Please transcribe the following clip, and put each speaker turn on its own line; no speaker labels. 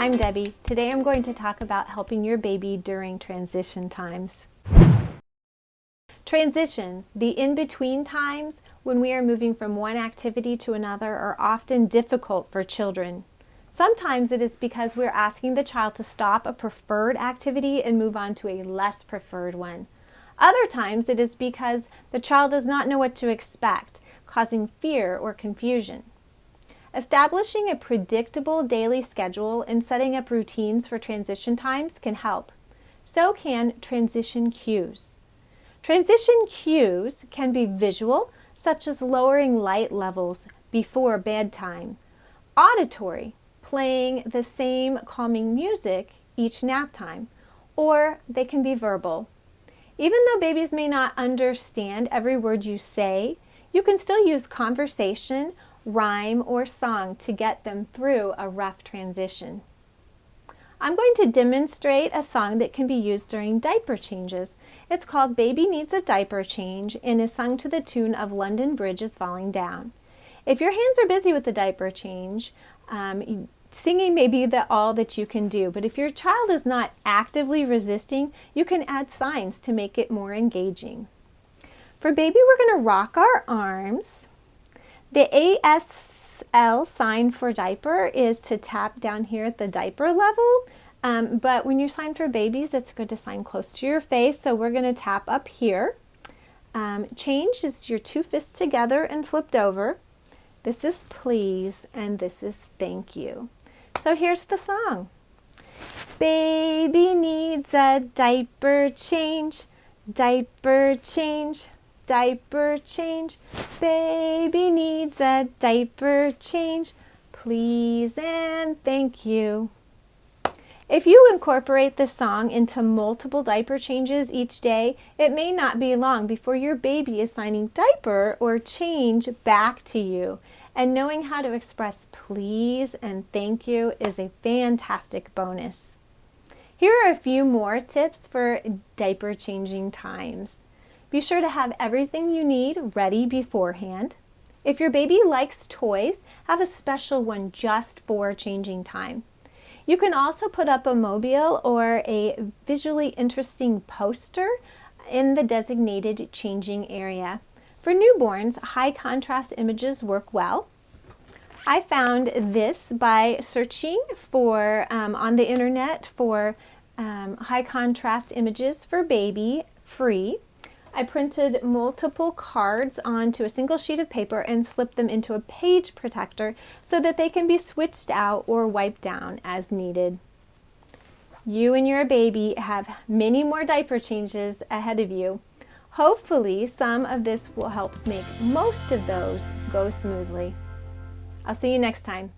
I'm Debbie. Today I'm going to talk about helping your baby during transition times. Transitions, the in-between times when we are moving from one activity to another are often difficult for children. Sometimes it is because we're asking the child to stop a preferred activity and move on to a less preferred one. Other times it is because the child does not know what to expect, causing fear or confusion. Establishing a predictable daily schedule and setting up routines for transition times can help. So can transition cues. Transition cues can be visual, such as lowering light levels before bedtime, auditory, playing the same calming music each nap time, or they can be verbal. Even though babies may not understand every word you say, you can still use conversation, rhyme, or song to get them through a rough transition. I'm going to demonstrate a song that can be used during diaper changes. It's called Baby Needs a Diaper Change and is sung to the tune of London Bridge is Falling Down. If your hands are busy with the diaper change, um, Singing may be the, all that you can do, but if your child is not actively resisting, you can add signs to make it more engaging. For baby, we're going to rock our arms. The ASL sign for diaper is to tap down here at the diaper level, um, but when you sign for babies, it's good to sign close to your face, so we're going to tap up here. Um, change is your two fists together and flipped over. This is please, and this is thank you. So here's the song. Baby needs a diaper change, diaper change, diaper change. Baby needs a diaper change. Please and thank you. If you incorporate this song into multiple diaper changes each day, it may not be long before your baby is signing diaper or change back to you. And knowing how to express please and thank you is a fantastic bonus. Here are a few more tips for diaper changing times. Be sure to have everything you need ready beforehand. If your baby likes toys, have a special one just for changing time. You can also put up a mobile or a visually interesting poster in the designated changing area. For newborns, high contrast images work well. I found this by searching for um, on the internet for um, high contrast images for baby free. I printed multiple cards onto a single sheet of paper and slipped them into a page protector so that they can be switched out or wiped down as needed. You and your baby have many more diaper changes ahead of you. Hopefully some of this will help make most of those go smoothly. I'll see you next time.